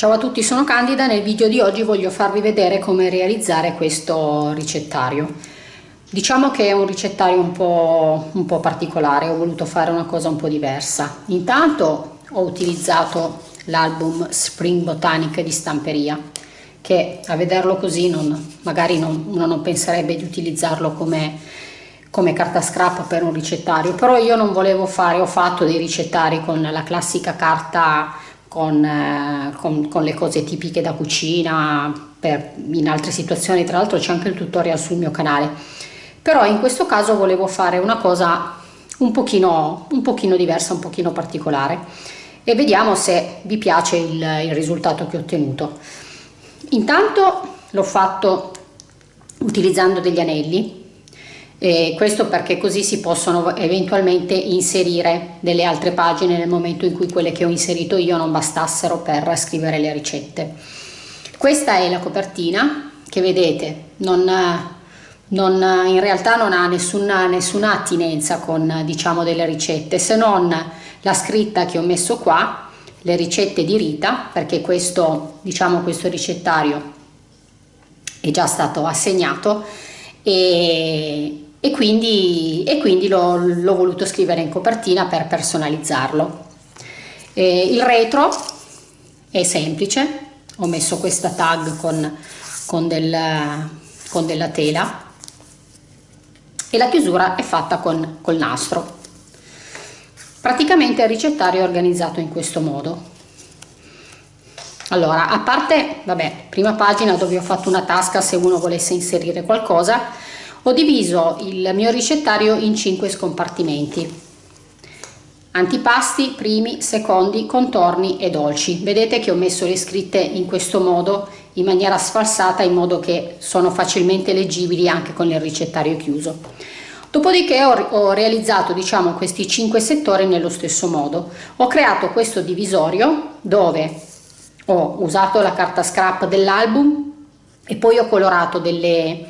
Ciao a tutti, sono Candida, nel video di oggi voglio farvi vedere come realizzare questo ricettario. Diciamo che è un ricettario un po', un po particolare, ho voluto fare una cosa un po' diversa. Intanto ho utilizzato l'album Spring Botanic di stamperia, che a vederlo così non, magari non, uno non penserebbe di utilizzarlo come, come carta scrap per un ricettario, però io non volevo fare, ho fatto dei ricettari con la classica carta con, eh, con, con, le cose tipiche da cucina, per, in altre situazioni, tra l'altro c'è anche il tutorial sul mio canale. Però in questo caso volevo fare una cosa un pochino, un pochino diversa, un pochino particolare e vediamo se vi piace il, il risultato che ho ottenuto. Intanto l'ho fatto utilizzando degli anelli eh, questo perché così si possono eventualmente inserire delle altre pagine nel momento in cui quelle che ho inserito io non bastassero per scrivere le ricette. Questa è la copertina che vedete, non, non, in realtà non ha nessuna, nessuna attinenza con diciamo delle ricette se non la scritta che ho messo qua, le ricette di Rita, perché questo, diciamo, questo ricettario è già stato assegnato e e quindi, e quindi l'ho voluto scrivere in copertina per personalizzarlo. Eh, il retro è semplice, ho messo questa tag con, con, del, con della tela e la chiusura è fatta con col nastro. Praticamente il ricettario è organizzato in questo modo. Allora, a parte, vabbè, prima pagina dove ho fatto una tasca se uno volesse inserire qualcosa, ho diviso il mio ricettario in cinque scompartimenti. Antipasti, primi, secondi, contorni e dolci. Vedete che ho messo le scritte in questo modo, in maniera sfalsata, in modo che sono facilmente leggibili anche con il ricettario chiuso. Dopodiché ho, ho realizzato diciamo, questi cinque settori nello stesso modo. Ho creato questo divisorio dove ho usato la carta scrap dell'album e poi ho colorato delle,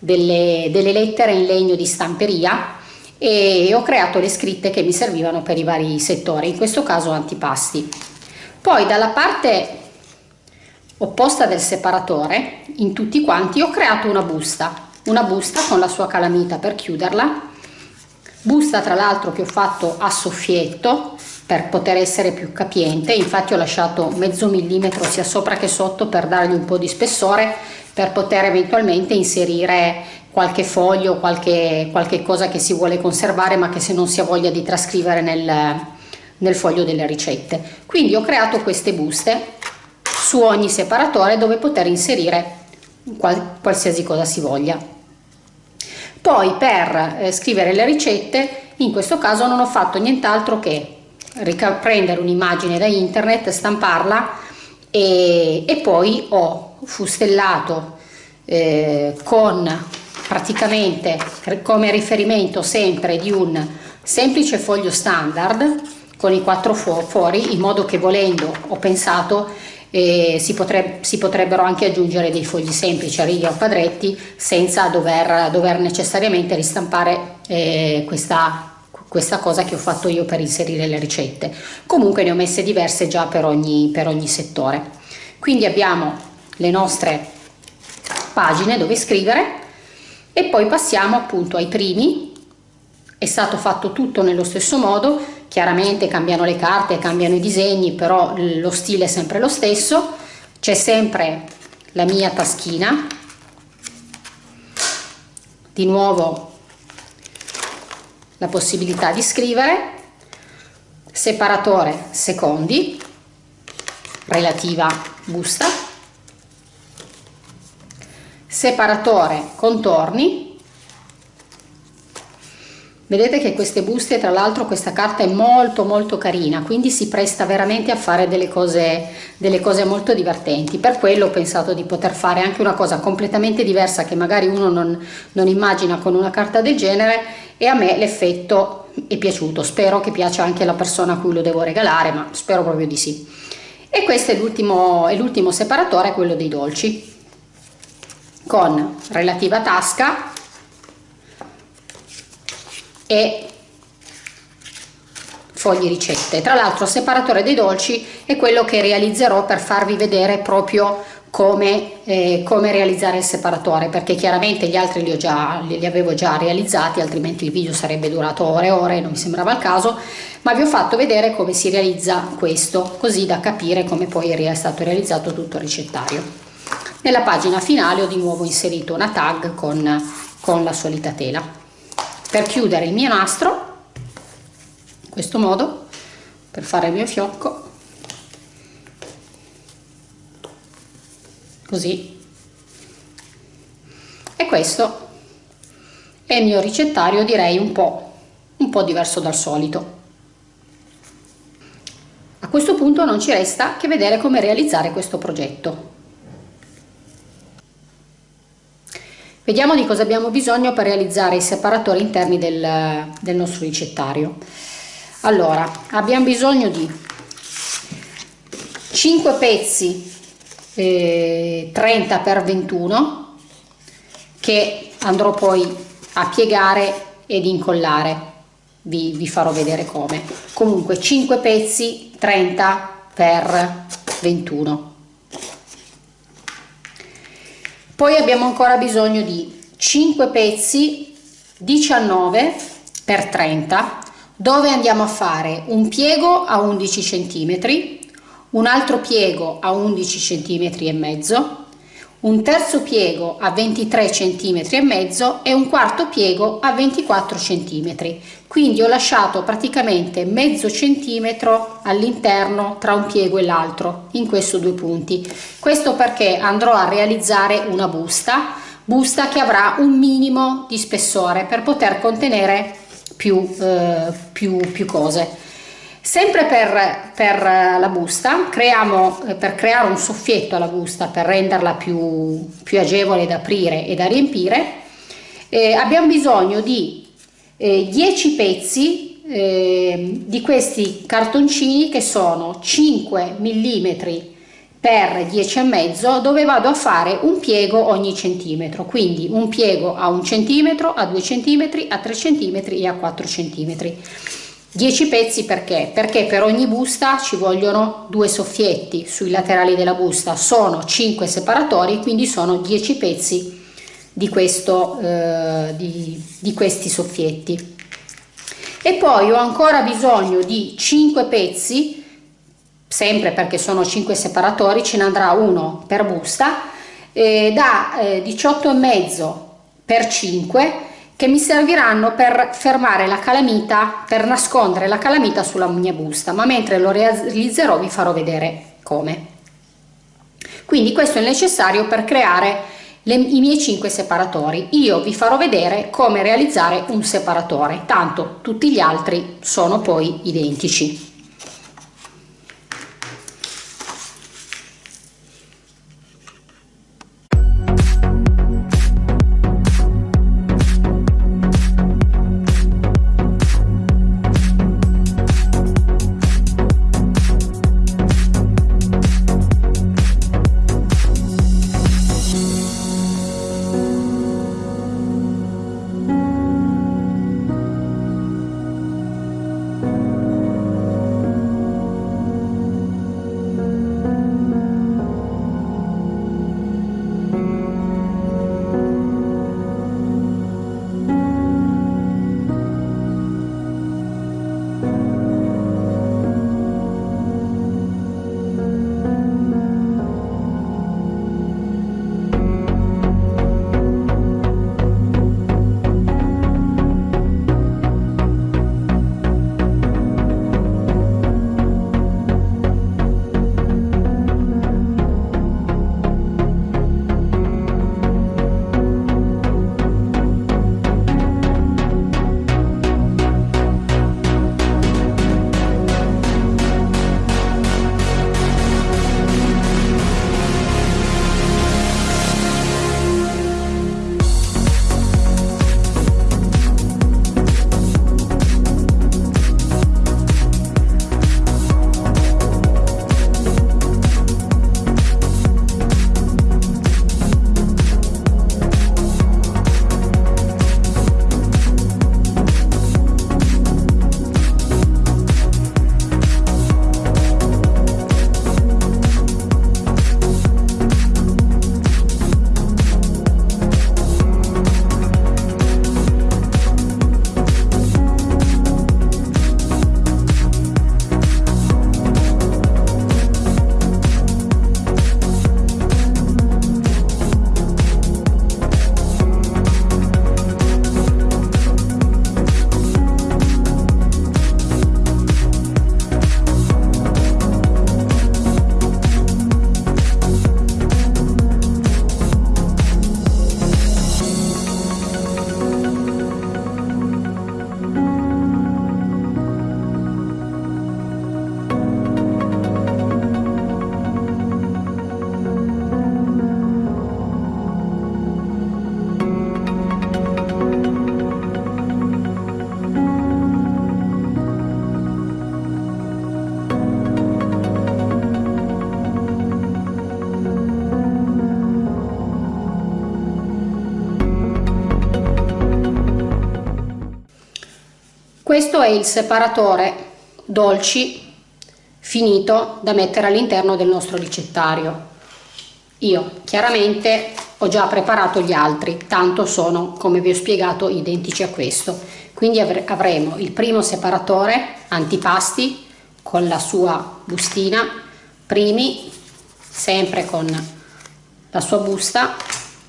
delle, delle lettere in legno di stamperia e ho creato le scritte che mi servivano per i vari settori, in questo caso antipasti. Poi dalla parte opposta del separatore, in tutti quanti, ho creato una busta, una busta con la sua calamita per chiuderla, busta tra l'altro che ho fatto a soffietto per poter essere più capiente, infatti ho lasciato mezzo millimetro sia sopra che sotto per dargli un po' di spessore per poter eventualmente inserire qualche foglio, qualche, qualche cosa che si vuole conservare ma che se non si ha voglia di trascrivere nel, nel foglio delle ricette. Quindi ho creato queste buste su ogni separatore dove poter inserire qual, qualsiasi cosa si voglia. Poi per eh, scrivere le ricette, in questo caso non ho fatto nient'altro che prendere un'immagine da internet, stamparla e, e poi ho fustellato eh, con praticamente come riferimento sempre di un semplice foglio standard con i quattro fuori in modo che volendo ho pensato eh, si, potreb si, potrebbero anche aggiungere dei fogli semplici a righe o quadretti senza dover, dover necessariamente ristampare eh, questa, questa cosa che ho fatto io per inserire le ricette. Comunque ne ho messe diverse già per ogni, per ogni settore. Quindi abbiamo le nostre pagine dove scrivere e poi passiamo appunto ai primi. È stato fatto tutto nello stesso modo chiaramente cambiano le carte cambiano i disegni però lo stile è sempre lo stesso. C'è sempre la mia taschina. Di nuovo la possibilità di scrivere. Separatore secondi relativa busta, separatore contorni, Vedete che queste buste, tra l'altro questa carta è molto molto carina, quindi si presta veramente a fare delle cose, delle cose molto divertenti. Per quello ho pensato di poter fare anche una cosa completamente diversa che magari uno non, non immagina con una carta del genere e a me l'effetto è piaciuto. Spero che piaccia anche alla persona a cui lo devo regalare, ma spero proprio di sì e questo è l'ultimo separatore quello dei dolci con relativa tasca e fogli ricette. Tra l'altro il separatore dei dolci è quello che realizzerò per farvi vedere proprio come, eh, come realizzare il separatore perché chiaramente gli altri li, già, li avevo già realizzati altrimenti il video sarebbe durato ore e ore non mi sembrava il caso ma vi ho fatto vedere come si realizza questo così da capire come poi è stato realizzato tutto il ricettario nella pagina finale ho di nuovo inserito una tag con, con la solita tela. Per chiudere il mio nastro in questo modo per fare il mio fiocco così. E questo è il mio ricettario direi un po' un po' diverso dal solito. A questo punto non ci resta che vedere come realizzare questo progetto vediamo di cosa abbiamo bisogno per realizzare i separatori interni del, del nostro ricettario. Allora abbiamo bisogno di 5 pezzi eh, 30 per 21 che andrò poi a piegare ed incollare. Vi, vi farò vedere come. Comunque 5 pezzi 30 per 21 poi abbiamo ancora bisogno di 5 pezzi 19 per 30 dove andiamo a fare un piego a 11 centimetri un altro piego a 11 cm e mezzo, un terzo piego a 23 cm e mezzo e un quarto piego a 24 cm. Quindi ho lasciato praticamente mezzo centimetro all'interno tra un piego e l'altro in questi due punti. Questo perché andrò a realizzare una busta, busta che avrà un minimo di spessore per poter contenere più, eh, più, più cose. Sempre per, per, la busta, creiamo, eh, per creare un soffietto alla busta, per renderla più, più agevole da aprire e da riempire, eh, abbiamo bisogno di eh, 10 pezzi eh, di questi cartoncini che sono 5 mm per 10,5 dove vado a fare un piego ogni centimetro. Quindi un piego a un centimetro a 2 centimetri a 3 centimetri e a 4 centimetri 10 pezzi perché? Perché per ogni busta ci vogliono due soffietti sui laterali della busta, sono 5 separatori, quindi sono 10 pezzi di, questo, eh, di, di questi soffietti. E poi ho ancora bisogno di 5 pezzi, sempre perché sono 5 separatori, ce ne andrà uno per busta, eh, da eh, 18,5 per 5 che mi serviranno per fermare la calamita, per nascondere la calamita sulla mia busta, ma mentre lo realizzerò vi farò vedere come. Quindi questo è necessario per creare le, i miei 5 separatori. Io vi farò vedere come realizzare un separatore, tanto tutti gli altri sono poi identici. Questo è il separatore dolci finito da mettere all'interno del nostro ricettario. Io chiaramente ho già preparato gli altri tanto sono come vi ho spiegato identici a questo. Quindi avremo il primo separatore antipasti con la sua bustina primi sempre con la sua busta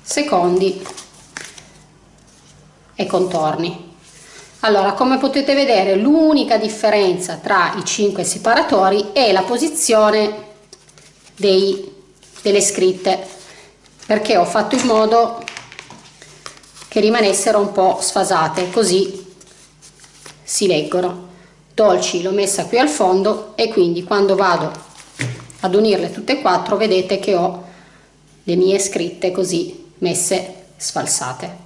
secondi e contorni allora come potete vedere l'unica differenza tra i cinque separatori è la posizione dei, delle scritte perché ho fatto in modo che rimanessero un po' sfasate così si leggono. Dolci l'ho messa qui al fondo e quindi quando vado ad unirle tutte e quattro vedete che ho le mie scritte così messe sfalsate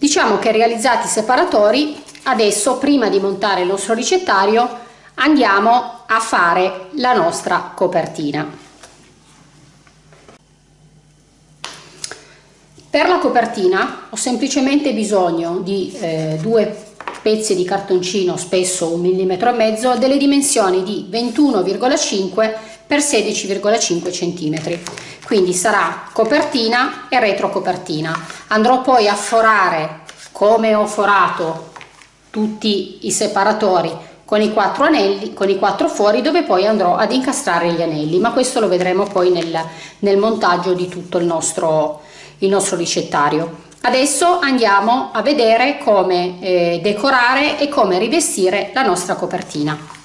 Diciamo che realizzati i separatori, adesso prima di montare il nostro ricettario andiamo a fare la nostra copertina. Per la copertina ho semplicemente bisogno di eh, due pezzi di cartoncino spesso un millimetro e mezzo delle dimensioni di 21,5 per 16,5 cm quindi sarà copertina e retrocopertina. Andrò poi a forare come ho forato tutti i separatori con i quattro anelli con i quattro fuori dove poi andrò ad incastrare gli anelli. Ma questo lo vedremo poi nel, nel montaggio di tutto il nostro il nostro ricettario adesso andiamo a vedere come eh, decorare e come rivestire la nostra copertina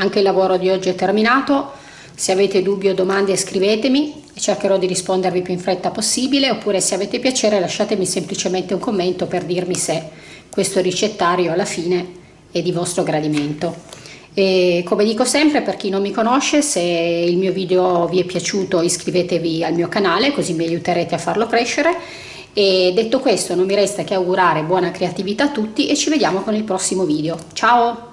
Anche il lavoro di oggi è terminato, se avete dubbi o domande scrivetemi e cercherò di rispondervi più in fretta possibile. Oppure se avete piacere lasciatemi semplicemente un commento per dirmi se questo ricettario alla fine è di vostro gradimento. E come dico sempre per chi non mi conosce se il mio video vi è piaciuto iscrivetevi al mio canale così mi aiuterete a farlo crescere. E detto questo non mi resta che augurare buona creatività a tutti e ci vediamo con il prossimo video. Ciao